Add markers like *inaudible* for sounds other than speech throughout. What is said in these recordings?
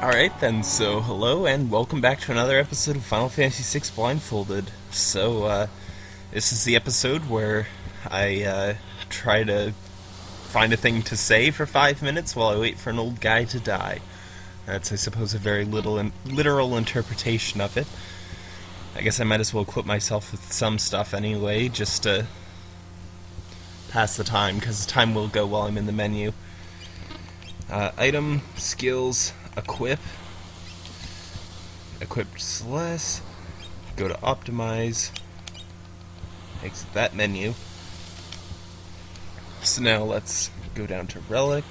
Alright then, so hello and welcome back to another episode of Final Fantasy VI Blindfolded. So, uh, this is the episode where I, uh, try to find a thing to say for five minutes while I wait for an old guy to die. That's, I suppose, a very little in- literal interpretation of it. I guess I might as well equip myself with some stuff anyway, just to pass the time, because time will go while I'm in the menu. Uh, item, skills, equip, equip Celes, go to optimize, exit that menu. So now let's go down to relic,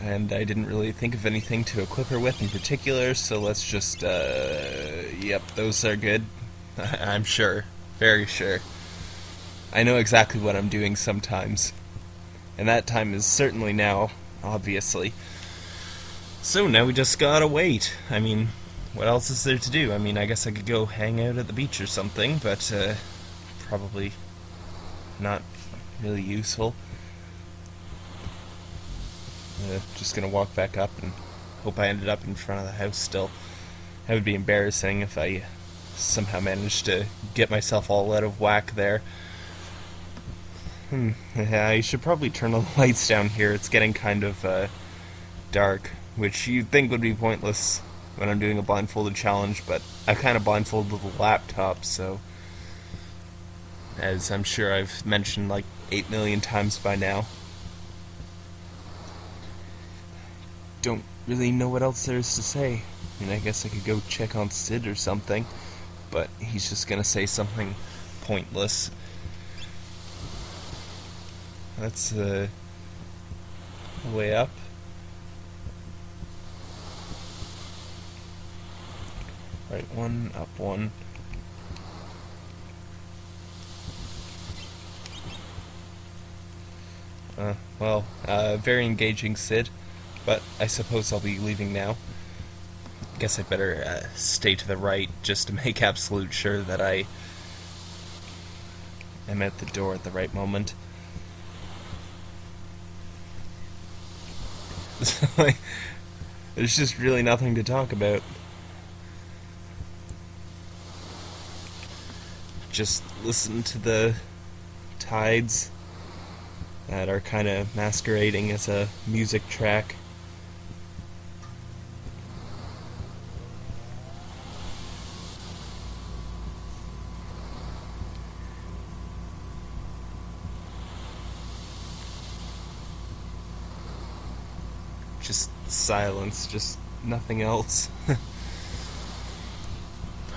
and I didn't really think of anything to equip her with in particular, so let's just, uh, yep, those are good. *laughs* I'm sure, very sure. I know exactly what I'm doing sometimes, and that time is certainly now, obviously. So now we just gotta wait. I mean, what else is there to do? I mean, I guess I could go hang out at the beach or something, but uh, probably not really useful. Uh, just gonna walk back up and hope I ended up in front of the house still. That would be embarrassing if I somehow managed to get myself all out of whack there. Hmm. Yeah, I should probably turn the *laughs* lights down here. It's getting kind of uh, dark which you'd think would be pointless when I'm doing a blindfolded challenge, but I kind of blindfolded the laptop, so as I'm sure I've mentioned like 8 million times by now. Don't really know what else there is to say. I mean, I guess I could go check on Cid or something, but he's just gonna say something pointless. That's uh, way up. Right one, up one. Uh, well, uh, very engaging Cid, but I suppose I'll be leaving now. Guess I better uh, stay to the right just to *laughs* make absolute sure that I am at the door at the right moment. *laughs* There's just really nothing to talk about. Just listen to the tides that are kind of masquerading as a music track. Just silence, just nothing else. *laughs*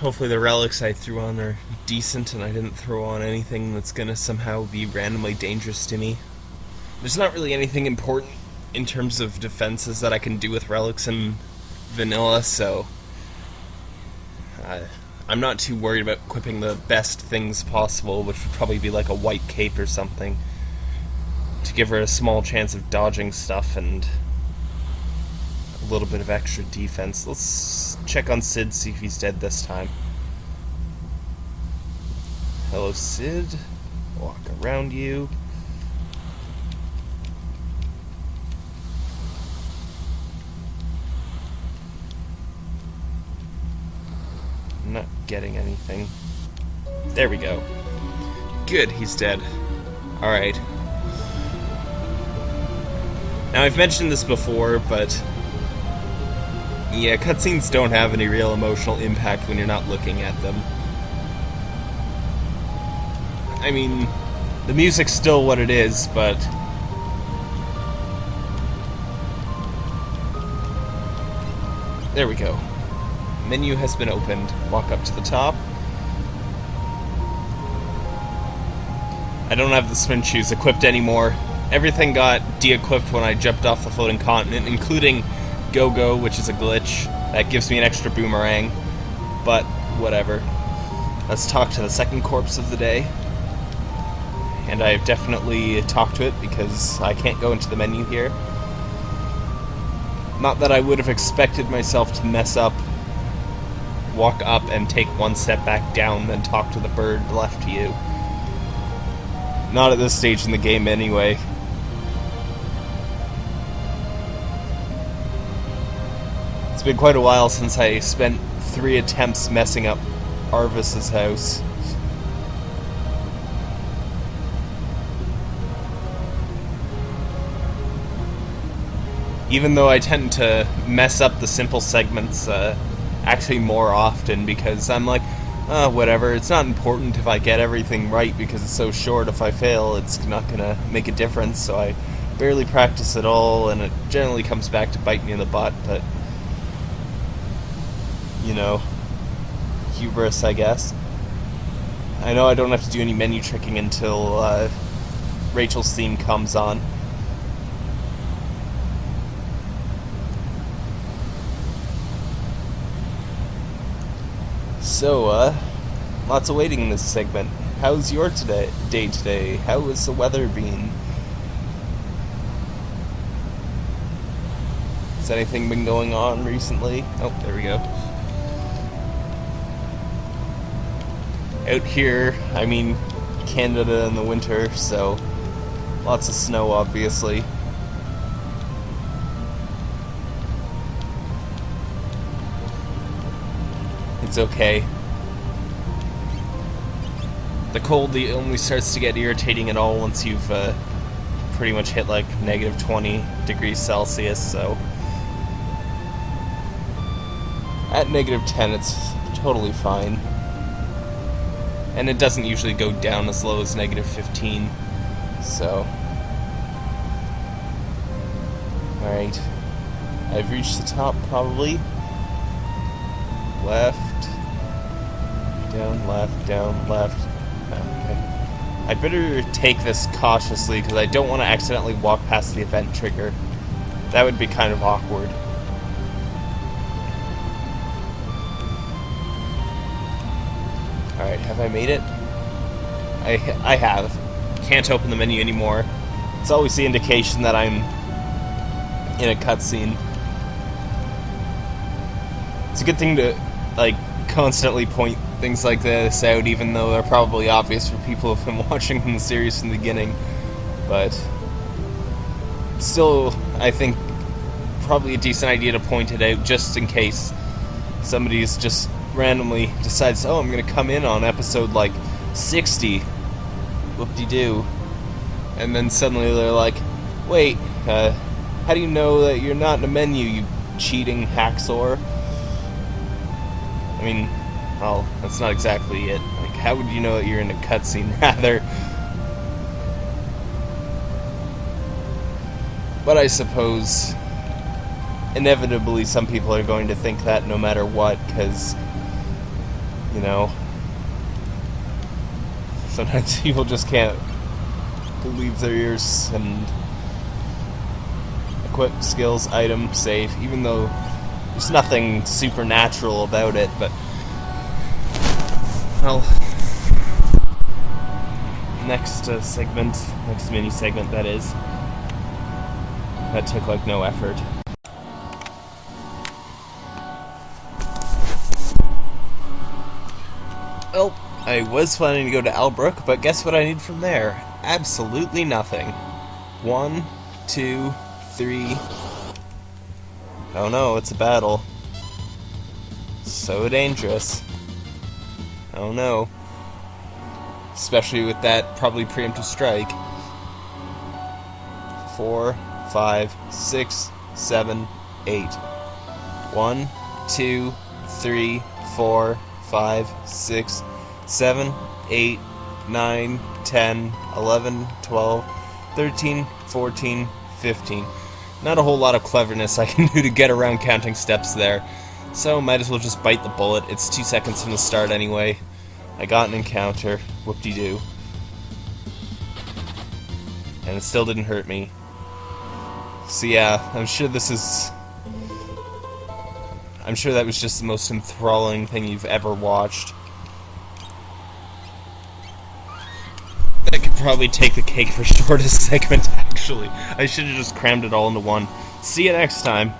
hopefully the relics I threw on are decent and I didn't throw on anything that's gonna somehow be randomly dangerous to me. There's not really anything important in terms of defenses that I can do with relics in vanilla, so uh, I'm not too worried about equipping the best things possible, which would probably be like a white cape or something, to give her a small chance of dodging stuff and a little bit of extra defense. Let's check on Cid, see if he's dead this time. Hello, Cid. Walk around you. I'm not getting anything. There we go. Good, he's dead. Alright. Now, I've mentioned this before, but yeah, cutscenes don't have any real emotional impact when you're not looking at them. I mean, the music's still what it is, but. There we go. Menu has been opened. Walk up to the top. I don't have the spin shoes equipped anymore. Everything got de equipped when I jumped off the floating continent, including Gogo, which is a glitch. That gives me an extra boomerang. But, whatever. Let's talk to the second corpse of the day. And I've definitely talked to it because I can't go into the menu here. Not that I would have expected myself to mess up, walk up and take one step back down, then talk to the bird left to you. Not at this stage in the game, anyway. It's been quite a while since I spent three attempts messing up Arvis's house. Even though I tend to mess up the simple segments uh, actually more often because I'm like, uh, whatever, it's not important if I get everything right because it's so short. If I fail, it's not gonna make a difference, so I barely practice at all, and it generally comes back to bite me in the butt, but you know, hubris, I guess. I know I don't have to do any menu tricking until uh, Rachel's theme comes on. So, uh, lots of waiting in this segment. How's your today day today? How has the weather been? Has anything been going on recently? Oh, there we go. Out here, I mean Canada in the winter, so lots of snow, obviously. It's okay. The cold only starts to get irritating at all once you've uh, pretty much hit like negative 20 degrees Celsius, so. At negative 10, it's totally fine and it doesn't usually go down as low as negative 15 so. Alright. I've reached the top probably. Left. Down left down left. Oh, okay. I better take this cautiously because I don't want to accidentally walk past the event trigger. That would be kind of awkward Alright, have I made it? I, I have. Can't open the menu anymore. It's always the indication that I'm in a cutscene. It's a good thing to, like, constantly point things like this out, even though they're probably obvious for people who've been *laughs* watching the series from the beginning. But, still, I think, probably a decent idea to point it out just in case somebody's just randomly decides, oh, I'm going to come in on episode like 60. Whoop de doo. And then suddenly they're like, wait, uh, how do you know that you're not in a menu, you cheating hacksaw? I mean, well, that's not exactly it. Like, how would you know that you're in a cutscene, *laughs* rather? But I suppose inevitably some people are going to think that no matter what, because you know. Sometimes *laughs* people just can't believe their ears and equip skills, item, save, even though there's nothing supernatural about it, but well next uh, segment, next mini segment that is. That took like no effort. Well, I was planning to go to Albrook, but guess what I need from there? Absolutely nothing. One, two, three. Oh no, it's a battle. So dangerous. Oh no. Especially with that probably preemptive strike. Four, five, six, seven, eight. One, two, three, four, 5, 6, 7, 8, 9, 10, 11, 12, 13, 14, 15. Not a whole lot of cleverness I can *laughs* do to get around counting steps there, so might as well just bite the bullet. It's two seconds from the start anyway. I got an encounter, whoop-de-doo. And it still didn't hurt me. So yeah, I'm sure this is I'm sure that was just the most enthralling thing you've ever watched. That could probably take the cake for *laughs* shortest segment, actually. I should have just crammed it all into one. See you next time.